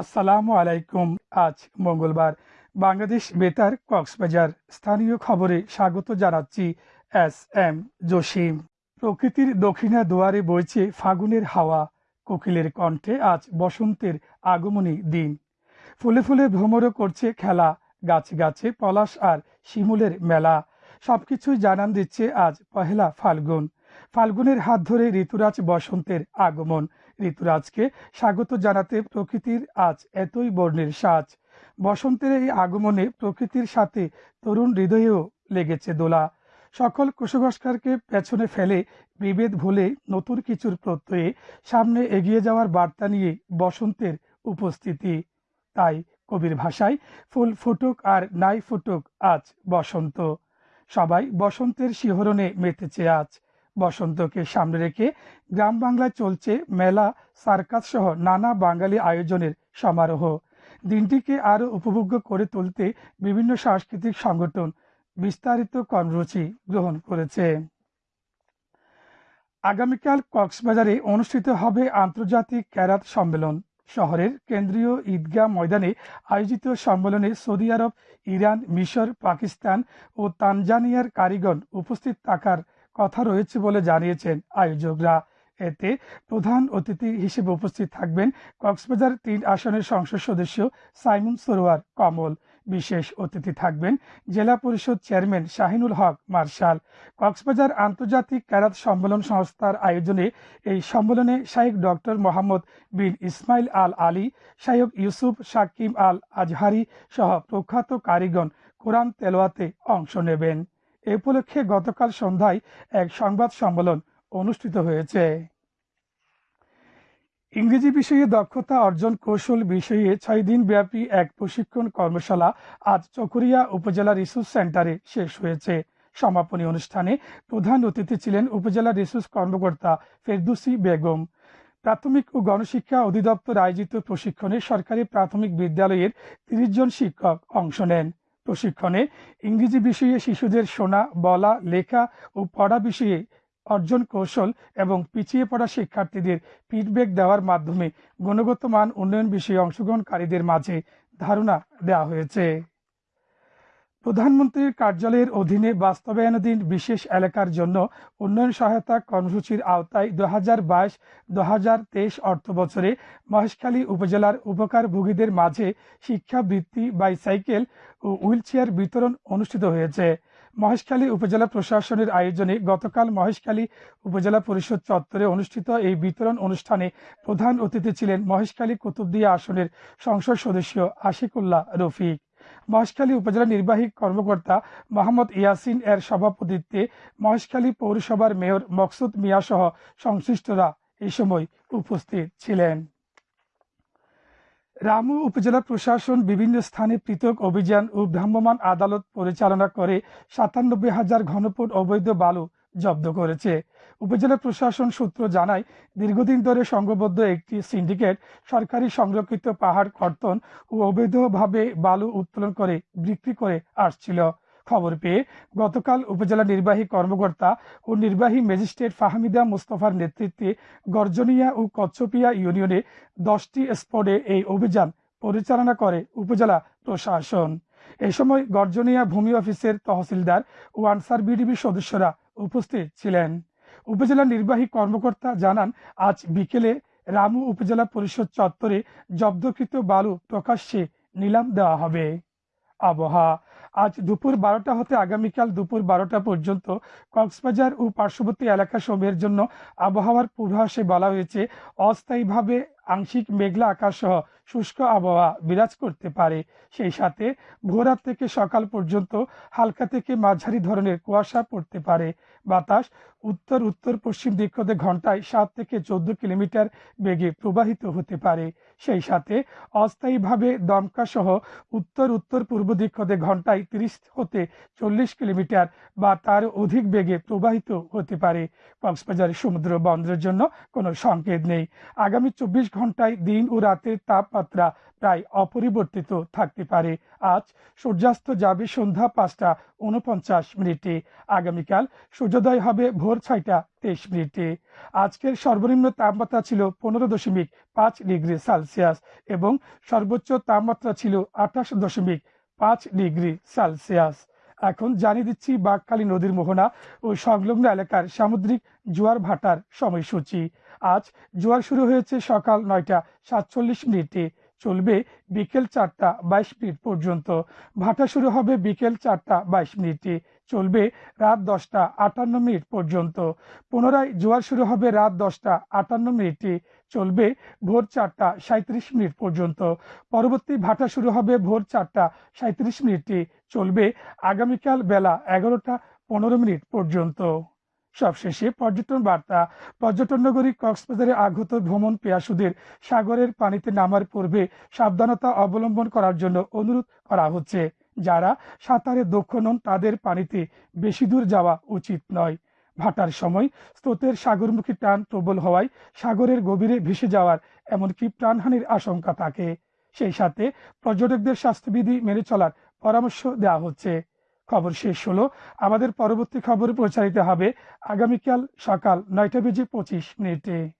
আসসালামু আলাইকুম। আজ মঙ্গলবার বাংলাদেশ বেতার কক্সবাজার। স্থানীয় খবরে স্বাগত জানাচ্ছি এস এম জসিম। প্রকৃতির দক্ষিণা দুয়ারে বইছে ফাগুনের হাওয়া। কোকিলের কণ্ঠে আজ বসন্তের আগমনী দিন। ফুলে ফুলে ভ্রমরও করছে খেলা। গাছে গাছে পলাশ আর শিমুলের মেলা। সবকিছুই জানান দিচ্ছে আজ পহেলা ফাল্গুন। ফাল্গুনের হাত ধরে ঋতুরাজ বসন্তের আগমন। ঋতুরাজকে স্বাগত জানাতে প্রকৃতির আজ এতই বর্ণের সাজ। বসন্তের এই আগমনে প্রকৃতির সাথে তরুণ হৃদয়েও লেগেছে দোলা। সকল কুসংস্কারকে পেছনে ফেলে বিভেদ ভুলে নতুন কিছুর প্রত্যয়ে সামনে এগিয়ে যাওয়ার বার্তা নিয়ে বসন্তের উপস্থিতি। তাই কবির ভাষায়, ফুল ফুটুক আর নাই ফুটুক আজ বসন্ত। সবাই বসন্তের শিহরণে মেতেছে আজ। বসন্তকে সামনে রেখে গ্রাম বাংলায় চলছে মেলা, সার্কাস সহ নানা বাঙালি আয়োজনের সমারোহ। দিনটিকে আরও উপভোগ্য করে তুলতে বিভিন্ন সাংস্কৃতিক সংগঠন বিস্তারিত কর্মসূচি গ্রহণ করেছে। আগামীকাল কক্সবাজারে অনুষ্ঠিত হবে আন্তর্জাতিক ক্যারাত সম্মেলন। শহরের কেন্দ্রীয় ঈদগাহ ময়দানে আয়োজিত সম্মেলনে সৌদি আরব, ইরান, মিশর, পাকিস্তান ও তানজানিয়ার কারিগণ উপস্থিত থাকার কথা রয়েছে বলে জানিয়েছেন আয়োজকরা। এতে প্রধান অতিথি হিসেবে উপস্থিত থাকবেন কক্সবাজার তিন আসনের সংসদ সদস্য সাইমুন সরোয়ার কমল। বিশেষ অতিথি থাকবেন জেলা পরিষদ চেয়ারম্যান শাহিনুল হক মার্শাল। কক্সবাজার আন্তর্জাতিক ক্যারাত সম্মেলন সংস্থার আয়োজনে এই সম্মেলনে Sheikh doctor Mohammad bin Ismail Al Ali, Sheikh Yusuf Shakim Al Azhari সহ প্রখ্যাত কারিগণ কোরআন তেলোয়াতে অংশ নেবেন। এ উপলক্ষে গতকাল সন্ধ্যায় এক সংবাদ সম্মেলন অনুষ্ঠিত হয়েছে। ইংরেজি বিষয়ে দক্ষতা অর্জন কৌশল বিষয়ে ছয় দিন ব্যাপী এক প্রশিক্ষণ কর্মশালা আজ চকরিয়া উপজেলা রিসোর্স সেন্টারে শেষ হয়েছে। সমাপনী অনুষ্ঠানে প্রধান অতিথি ছিলেন উপজেলা রিসোর্স কর্মকর্তা ফেরদুসি বেগম। প্রাথমিক ও গণশিক্ষা অধিদপ্তর আয়োজিত প্রশিক্ষণে সরকারি প্রাথমিক বিদ্যালয়ের তিরিশ জন শিক্ষক অংশ নেন। প্রশিক্ষণে ইংরেজি বিষয়ে শিশুদের শোনা, বলা, লেখা ও পড়া বিষয়ে অর্জন কৌশল এবং পিছিয়ে পড়া শিক্ষার্থীদের ফিডব্যাক দেওয়ার মাধ্যমে গুণগত মান উন্নয়ন বিষয়ে অংশগ্রহণকারীদের মাঝে ধারণা দেওয়া হয়েছে। প্রধানমন্ত্রীর কার্যালয়ের অধীনে বাস্তবায়নাধীন বিশেষ এলাকার জন্য উন্নয়ন সহায়তা কর্মসূচির আওতায় দু হাজার বাইশ দু হাজার তেইশ অর্থ বছরে মহেশখালী উপজেলার উপকারভোগীদের মাঝে শিক্ষাবৃত্তি বাইসাইকেল ও হুইলচেয়ার বিতরণ অনুষ্ঠিত হয়েছে। মহেশখালী উপজেলা প্রশাসনের আয়োজনে গতকাল মহেশখালী উপজেলা পরিষদ চত্বরে অনুষ্ঠিত এই বিতরণ অনুষ্ঠানে প্রধান অতিথি ছিলেন মহেশখালী কুতুবদিয়া আসনের সংসদ সদস্য আশিকুল্লাহ রফিক। মহেশখালী উপজেলা নির্বাহী কর্মকর্তা মোহাম্মদ ইয়াসিন এর সভাপতিত্বে মহেশখালী পৌরসভার মেয়র মকসুদ মিয়া সহ সংশ্লিষ্টরা এই সময় উপস্থিত ছিলেন। রামু উপজেলা প্রশাসন বিভিন্ন স্থানে পৃথক অভিযান ও ভ্রাম্যমাণ আদালত পরিচালনা করে সাতানব্বই হাজার ঘনফুট অবৈধ বালু জব্দ করেছে। উপজেলা প্রশাসন সূত্র জানায়, দীর্ঘদিন ধরে সংঘবদ্ধ একটি সিন্ডিকেট সরকারি সংরক্ষিত পাহাড় কর্তন ও অবৈধভাবে বালু উত্তোলন করে বিক্রি করে আসছিল। খবর পেয়ে গতকাল উপজেলা নির্বাহী কর্মকর্তা ও নির্বাহী ম্যাজিস্ট্রেট ফাহমিদা মুস্তফার নেতৃত্বে গর্জনিয়া ও কচ্ছপিয়া ইউনিয়নে দশটি স্পটে এই অভিযান পরিচালনা করে উপজেলা প্রশাসন। এ সময় গর্জনিয়া ভূমি অফিসের তহসিলদার ও আনসার বিডিবি সদস্যরা উপস্থিত ছিলেন। উপজেলা নির্বাহী কর্মকর্তা জানান, আজ বিকেলে রামু উপজেলা পরিষদ চত্বরে জব্দকৃত বালু প্রকাশ্যে নিলাম দেওয়া হবে। আবহাওয়া, আজ দুপুর বারোটা হতে আগামীকাল দুপুর বারোটা পর্যন্ত কক্সবাজার ও পার্শ্ববর্তী এলাকা সমূহের জন্য আবহাওয়ার পূর্বাভাসে বলা হয়েছে, অস্থায়ীভাবে আংশিক মেঘলা আকাশ সহ শুষ্ক আবহাওয়া বিরাজ করতে পারে। সেই সাথে ভোরাত থেকে সকাল পর্যন্ত হালকা থেকে মাঝারি ধরনের কুয়াশা পড়তে পারে। বাতাস উত্তর উত্তর, পশ্চিম দিক হতে ঘন্টায় সাত থেকে চোদ্দ কিলোমিটার বেগে প্রবাহিত হতে পারে। সেই সাথে অস্থায়ীভাবে দমকা সহ উত্তর উত্তর, পূর্ব দিক হতে ঘন্টায় তিরিশ হতে চল্লিশ কিলোমিটার বা তার অধিক বেগে প্রবাহিত হতে পারে। কক্সবাজার সমুদ্র বন্দরের জন্য কোনো সংকেত নেই। আগামী চব্বিশ ঘন্টায় দিন ও রাতের তাপমাত্রা প্রায় অপরিবর্তিত থাকতে পারে। আজ সূর্যাস্ত যাবে সন্ধ্যা পাঁচটা উনপঞ্চাশ মিনিটে। আগামীকাল সূর্যোদয় হবে ভোর ছয়টা তেইশ মিনিটে। আজকের সর্বনিম্ন তাপমাত্রা ছিল পনেরো দশমিক পাঁচ ডিগ্রি সেলসিয়াস এবং সর্বোচ্চ তাপমাত্রা ছিল আঠাশ দশমিক পাঁচ ডিগ্রি সেলসিয়াস। এখন জানিয়ে দিচ্ছি বাঘকালী নদীর মোহনা ও সংলগ্ন এলাকার সামুদ্রিক জোয়ার ভাটার সময়সূচি। আজ জোয়ার শুরু হয়েছে সকাল নয়টা সাতচল্লিশ মিনিটে, চলবে বিকেল চারটা বাইশ মিনিট পর্যন্ত। ভাটা শুরু হবে বিকেল চারটা বাইশ মিনিটে। চলবে রাত দশটা আটান্ন মিনিট পর্যন্ত। পুনরায় জোয়ার শুরু হবে রাত দশটা আটান্ন মিনিটে। চলবে ভোর চারটা সাঁত্রিশ মিনিট পর্যন্ত। পরবর্তী ভাটা শুরু হবে ভোর চারটা সাঁত্রিশ মিনিটে। চলবে আগামীকাল বেলা এগারোটা পনেরো মিনিট পর্যন্ত। সবশেষে পর্যটন বার্তা। পর্যটন নগরী কক্সবাজারে আগত ভ্রমণ পেয়াসুদের সাগরের পানিতে নামার পূর্বে সাবধানতা অবলম্বন করার জন্য অনুরোধ করা হচ্ছে। যারা সাঁতারে দক্ষ নন, তাদের পানিতে বেশি দূর যাওয়া উচিত নয়। ভাটার সময় স্রোতের সাগরমুখী টান প্রবল হওয়ায় সাগরের গভীরে ভেসে যাওয়ার এমনকি প্রাণহানির আশঙ্কা থাকে। সেই সাথে পর্যটকদের স্বাস্থ্যবিধি মেনে চলার পরামর্শ দেওয়া হচ্ছে। খবর শেষ হলো, আমাদের পরবর্তী খবর প্রচারিত হবে আগামীকাল সকাল নয়টা বেজে পঁচিশ মিনিটে।